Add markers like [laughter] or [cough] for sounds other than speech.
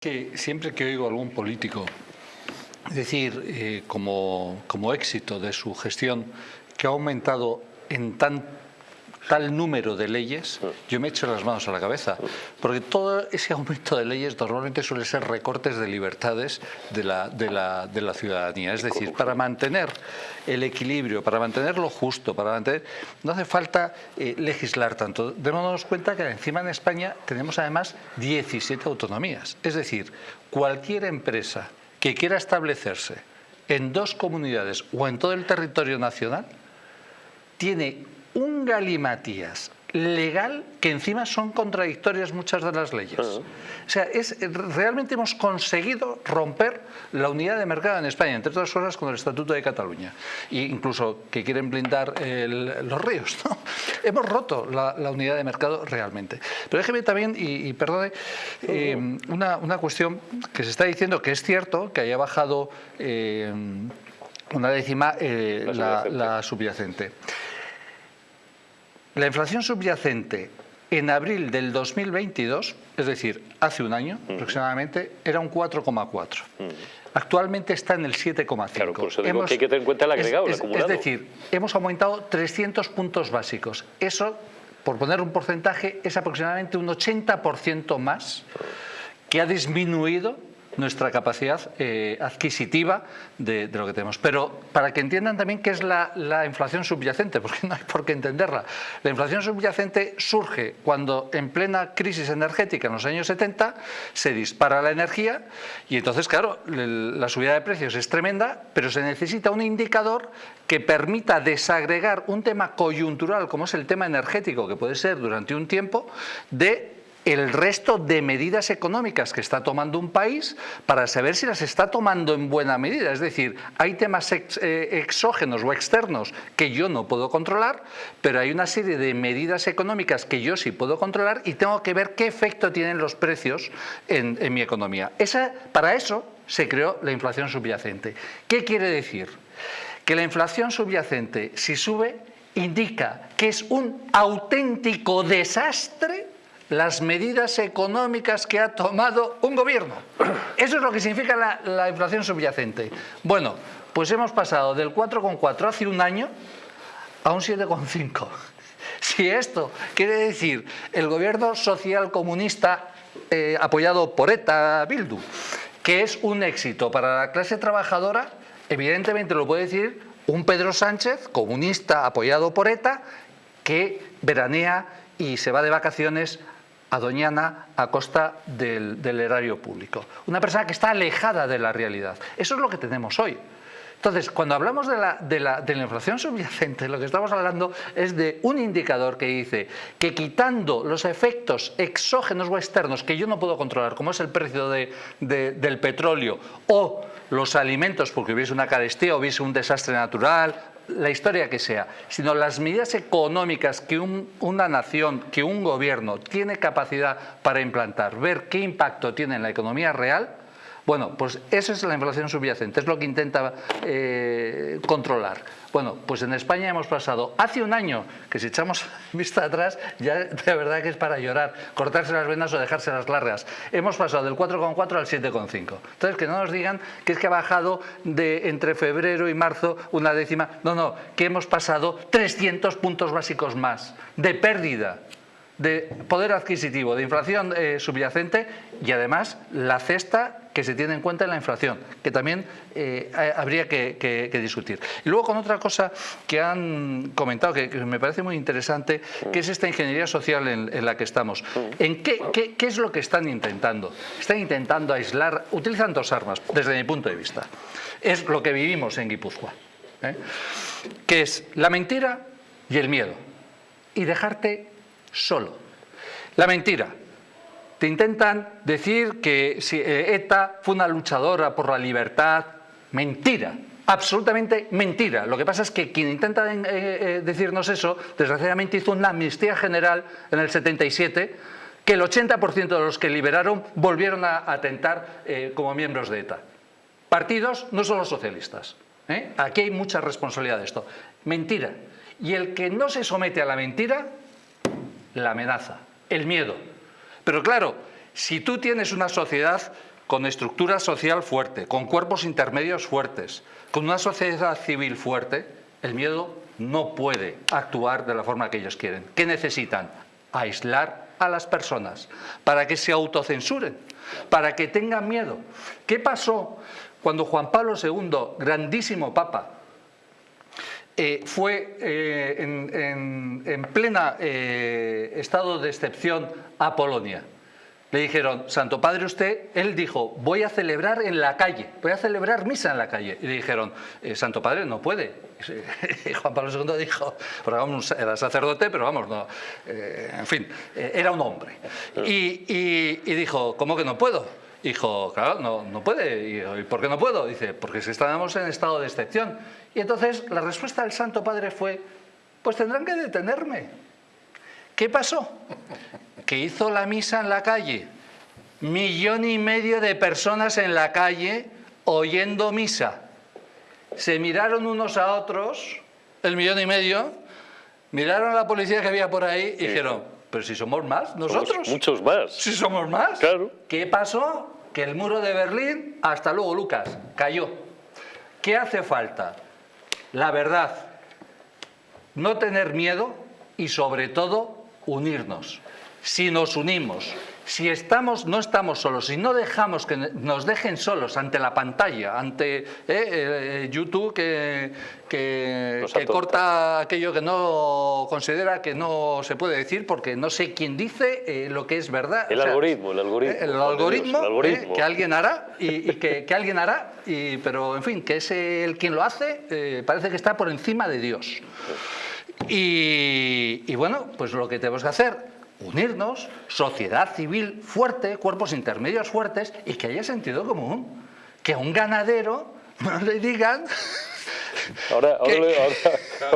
Siempre que oigo a algún político decir eh, como, como éxito de su gestión que ha aumentado en tan tal número de leyes, yo me echo las manos a la cabeza, porque todo ese aumento de leyes normalmente suele ser recortes de libertades de la, de la, de la ciudadanía. Es decir, para mantener el equilibrio, para mantener lo justo, para mantener... No hace falta eh, legislar tanto. Démonos cuenta que encima en España tenemos además 17 autonomías. Es decir, cualquier empresa que quiera establecerse en dos comunidades o en todo el territorio nacional tiene galimatías legal que encima son contradictorias muchas de las leyes. O sea, es, realmente hemos conseguido romper la unidad de mercado en España, entre otras cosas con el Estatuto de Cataluña, e incluso que quieren blindar los ríos. ¿no? [laughs] Hemos roto la, unidad de mercado realmente. Pero déjeme también, y, perdone, eh, una, una, cuestión que se está diciendo que es cierto, que haya bajado eh, una décima eh, la subyacente. La inflación subyacente en abril del 2022, es decir, hace un año aproximadamente, era un 4,4. Actualmente está en el 7,5. Claro, por eso digo que hay que tener en cuenta el agregado, es, el acumulado. Es decir, hemos aumentado 300 puntos básicos. Eso, por poner un porcentaje, es aproximadamente un 80% más que ha disminuido nuestra capacidad eh, adquisitiva de, lo que tenemos. Pero para que entiendan también qué es la, inflación subyacente, [laughs] porque no hay por qué entenderla. La inflación subyacente surge cuando en plena crisis energética en los años 70 se dispara la energía y entonces, claro, la subida de precios es tremenda, pero se necesita un indicador que permita desagregar un tema coyuntural como es el tema energético, que puede ser durante un tiempo, de el resto de medidas económicas que está tomando un país para saber si las está tomando en buena medida. Es decir, hay temas eh, exógenos o externos que yo no puedo controlar, pero hay una serie de medidas económicas que yo sí puedo controlar y tengo que ver qué efecto tienen los precios en, mi economía. Esa, para eso se creó la inflación subyacente. ¿Qué quiere decir? Que la inflación subyacente, si sube, indica que es un auténtico desastre las medidas económicas que ha tomado un gobierno. Eso es lo que significa la, inflación subyacente. Bueno, pues hemos pasado del 4,4 hace un año a un 7,5. Si esto quiere decir el gobierno social comunista eh, apoyado por ETA Bildu, que es un éxito para la clase trabajadora, evidentemente lo puede decir un Pedro Sánchez, comunista apoyado por ETA, que veranea y se va de vacaciones a Doñana a costa del, erario público. Una persona que está alejada de la realidad. Eso es lo que tenemos hoy. Entonces, cuando hablamos de la, de, la, inflación subyacente, lo que estamos hablando es de un indicador que dice que quitando los efectos exógenos o externos que yo no puedo controlar, como es el precio del petróleo o los alimentos, porque hubiese una carestía hubiese un desastre natural la historia que sea, sino las medidas económicas que una nación, que un gobierno tiene capacidad para implantar, ver qué impacto tiene en la economía real, bueno, pues esa es la inflación subyacente, es lo que intenta eh, controlar. Bueno, pues en España hemos pasado hace un año, que si echamos [laughs] vista atrás, ya de verdad que es para llorar, cortarse las venas o dejarse las largas. Hemos pasado del 4,4 al 7,5. Entonces, que no nos digan que es que ha bajado de entre febrero y marzo una décima. No, no, que hemos pasado 300 puntos básicos más de pérdida de poder adquisitivo, de inflación eh, subyacente y además la cesta que se tiene en cuenta en la inflación, que también eh, habría que, discutir. Y luego con otra cosa que han comentado, que, me parece muy interesante, que es esta ingeniería social en, la que estamos. ¿En qué, qué, es lo que están intentando? Están intentando aislar, utilizan dos armas, desde mi punto de vista. Es lo que vivimos en Guipúzcoa, ¿eh? que es la mentira y el miedo. Y dejarte solo. La mentira. Te intentan decir que eh, ETA fue una luchadora por la libertad. Mentira. Absolutamente mentira. Lo que pasa es que quien intenta eh, eh, decirnos eso, desgraciadamente hizo una amnistía general en el 77, que el 80% de los que liberaron volvieron a atentar como miembros de ETA. Partidos, no solo socialistas. Aquí hay mucha responsabilidad de esto. Mentira. Y el que no se somete a la mentira la amenaza, el miedo. Pero claro, si tú tienes una sociedad con estructura social fuerte, con cuerpos intermedios fuertes, con una sociedad civil fuerte, el miedo no puede actuar de la forma que ellos quieren. ¿Qué necesitan? Aislar a las personas para que se autocensuren, para que tengan miedo. ¿Qué pasó cuando Juan Pablo II, grandísimo papa, eh, fue eh, en, plena eh, estado de excepción a Polonia? Le dijeron, Santo Padre usted, él dijo, voy a celebrar en la calle, voy a celebrar misa en la calle. Y le dijeron, eh, Santo Padre, no puede. Y [laughs] Juan Pablo II dijo, era sacerdote, pero vamos, no, eh, en fin, eh, era un hombre. Y, dijo, ¿cómo que no puedo? Dijo, claro, no, no puede. ¿Y por qué no puedo? Dice, porque si estábamos en estado de excepción. Y entonces la respuesta del Santo Padre fue, pues tendrán que detenerme. ¿Qué pasó? que hizo la misa en la calle. Millón y medio de personas en la calle oyendo misa. Se miraron unos a otros, el millón y medio, miraron a la policía que había por ahí y dijeron, pero si somos más, nosotros. muchos más. Si somos más. Claro. ¿Qué pasó? Que el muro de Berlín, hasta luego Lucas, cayó. ¿Qué hace falta? La verdad, no tener miedo y sobre todo unirnos si nos unimos, si estamos, no estamos solos, si no dejamos que nos dejen solos ante la pantalla, ante eh, eh, YouTube que, que, corta aquello que no considera que no se puede decir porque no sé quién dice eh, lo que es verdad. El algoritmo, el algoritmo. El algoritmo, que alguien hará, y, que, alguien hará, y, pero en fin, que es el quien lo hace, parece que está por encima de Dios. Y, y bueno, pues lo que tenemos que hacer unirnos, sociedad civil fuerte, cuerpos intermedios fuertes y que haya sentido común. Que a un ganadero [laughs] no le digan... ahora, ahora [laughs]